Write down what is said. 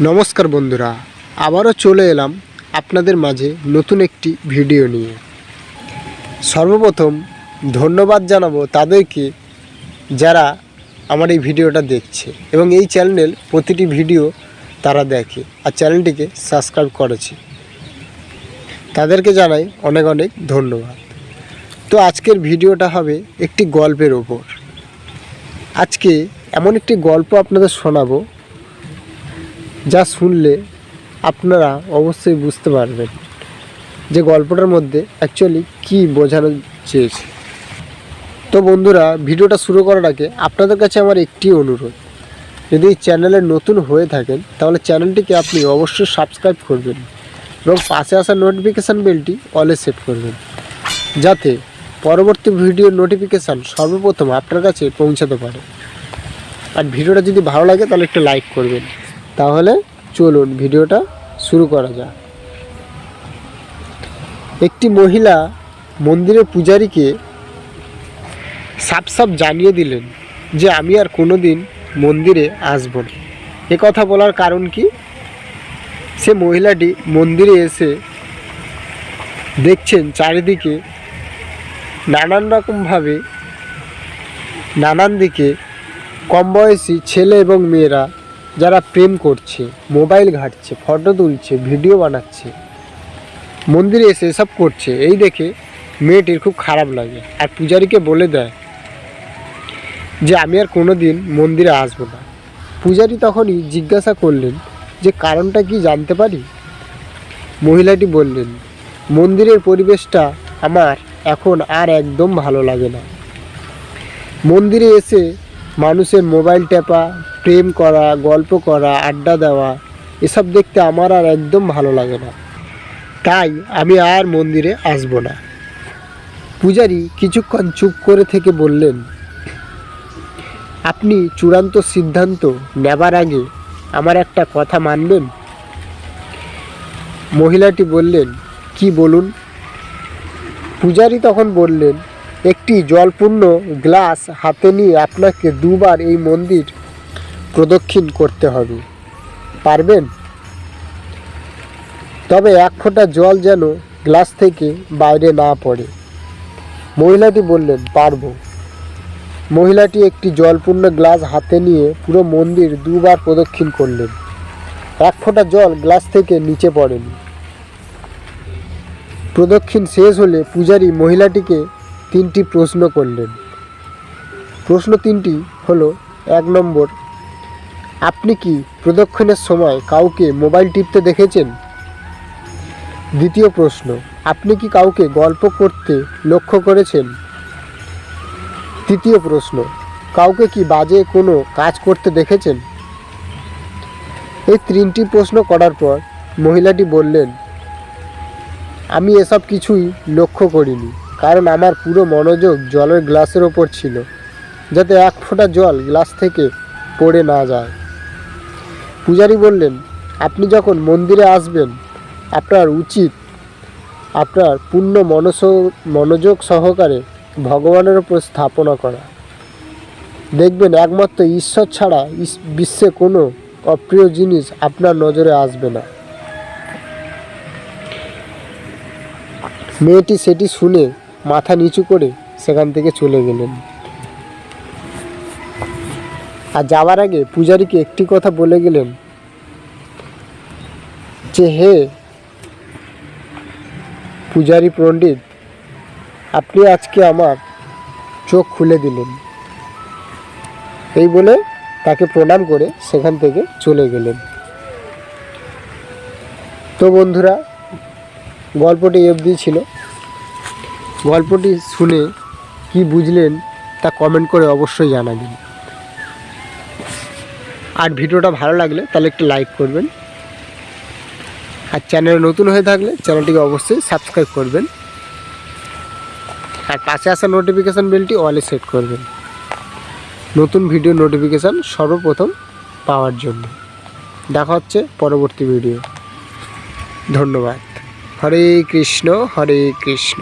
নমস্কার বন্ধুরা, আবারও চলে এলাম আপনাদের মাঝে নতুন একটি ভিডিও নিয়ে। সর্বপ্রথম ধন্যবাদ জানাব তাদেরকে যারা আমার এই ভিডিওটা দেখছে এবং এই চ্যানেল প্রতিটি ভিডিও তারা দেখে আর চ্যানেলটিকে সাবস্ক্রাইব করেছে। তাদেরকে জানাই অনেক অনেক ধন্যবাদ। তো আজকের ভিডিওটা হবে একটি গল্পের ওপর। আজকে এমন একটি গল্প আপনাদের শোনাবো যা শুনলে আপনারা অবশ্যই বুঝতে পারবেন যে গল্পটার মধ্যে অ্যাকচুয়ালি কী বোঝানো চেয়েছে। তো বন্ধুরা, ভিডিওটা শুরু করার আগে আপনাদের কাছে আমার একটি অনুরোধ। যদি চ্যানেলে নতুন হয়ে থাকেন, তাহলে চ্যানেলটিকে আপনি অবশ্যই সাবস্ক্রাইব করবেন এবং পাশে আসা নোটিফিকেশান বেলটি অলে সেট করবেন। যাতে পরবর্তী ভিডিওর নোটিফিকেশান সর্বপ্রথম আপনার কাছে পৌঁছাতে পারে। আর ভিডিওটা যদি ভালো লাগে, তাহলে একটু লাইক করবেন। তাহলে চলুন ভিডিওটা শুরু করা যাক। একটি মহিলা মন্দিরের পূজারীকে সাপ সাপ জানিয়ে দিলেন যে আমি আর কোনো দিন মন্দিরে আসব না। এ কথা বলার কারণ কি? সে মহিলাটি মন্দিরে এসে দেখছেন চারিদিকে নানান রকমভাবে নানান দিকে কম বয়সী ছেলে এবং মেয়েরা যারা প্রেম করছে, মোবাইল ঘাঁটছে, ফটো তুলছে, ভিডিও বানাচ্ছে, মন্দিরে এসে এসব করছে, এই দেখে মেয়েটির খুব খারাপ লাগে। আর পূজারীকে বলে দেয় যে, আমি আর কোনো দিন মন্দিরে আসব না। পূজারী তখনই জিজ্ঞাসা করলেন, যে, কারণটা কি জানতে পারি? মহিলাটি বললেন, মন্দিরের পরিবেশটা আমার এখন আর একদম ভালো লাগে না। মন্দিরে এসে মানুষের মোবাইল টেপা, প্রেম করা, গল্প করা, আড্ডা দেওয়া, এসব দেখতে আমার আর একদম ভালো লাগে না। তাই আমি আর মন্দিরে আসব না। পূজারি কিছুক্ষণ চুপ করে থেকে বললেন, আপনি চূড়ান্ত সিদ্ধান্ত নেবার আগে আমার একটা কথা মানবেন? মহিলাটি বললেন, কি বলুন? পূজারি তখন বললেন একটি জলপূর্ণ গ্লাস হাতে নিয়ে আপনাকে দুবার এই মন্দির প্রদক্ষিণ করতে হবে। পারবেন? তবে এক ফোঁটা জল যেন গ্লাস থেকে বাইরে না পড়ে। মহিলাটি বললেন, পারব। মহিলাটি একটি জলপূর্ণ গ্লাস হাতে নিয়ে পুরো মন্দির দুবার প্রদক্ষিণ করলেন। এক ফোঁটা জল গ্লাস থেকে নিচে পড়েনি। প্রদক্ষিণ শেষ হলে পূজারী মহিলাটিকে তিনটি প্রশ্ন করলেন। প্রশ্ন তিনটি হলো, এক নম্বর, আপনি কি প্রদক্ষিণের সময় কাউকে মোবাইল টিপতে দেখেছেন? দ্বিতীয় প্রশ্ন, আপনি কি কাউকে গল্প করতে লক্ষ্য করেছেন? তৃতীয় প্রশ্ন, কাউকে কি বাজে কোনো কাজ করতে দেখেছেন? এই তিনটি প্রশ্ন করার পর মহিলাটি বললেন, আমি এসব কিছুই লক্ষ্য করিনি। কারণ আমার পুরো মনোযোগ জলের গ্লাসের ওপর ছিল, যাতে এক ফোঁটা জল গ্লাস থেকে পড়ে না যায়। পূজারী বললেন, আপনি যখন মন্দিরে আসবেন, আপনার উচিত আপনার পূর্ণ মনস, মনোযোগ সহকারে ভগবানের ওপর স্থাপনা করা। দেখবেন একমাত্র ঈশ্বর ছাড়া বিশ্বে কোনো অপ্রিয় জিনিস আপনার নজরে আসবে না। মেয়েটি সেটি শুনে মাথা নিচু করে সেখান থেকে চলে গেলেন। আর যাওয়ার আগে পূজারীকে একটি কথা বলে গেলেন যে, হে পূজারী পণ্ডিত, আপনি আজকে আমার চোখ খুলে দিলেন। এই বলে তাকে প্রণাম করে সেখান থেকে চলে গেলেন। তো বন্ধুরা, গল্পটি অবধি ছিল। গল্পটি শুনে কি বুঝলেন তা কমেন্ট করে অবশ্যই জানাবেন। আর ভিডিওটা ভালো লাগলে তাহলে একটু লাইক করবেন। আর চ্যানেল নতুন হয়ে থাকলে চ্যানেলটিকে অবশ্যই সাবস্ক্রাইব করবেন। আর পাশে আসা নোটিফিকেশান বেলটি অলে সেট করবেন। নতুন ভিডিও নোটিফিকেশান সর্বপ্রথম পাওয়ার জন্য। দেখা হচ্ছে পরবর্তী ভিডিও ধন্যবাদ। হরে কৃষ্ণ হরে কৃষ্ণ।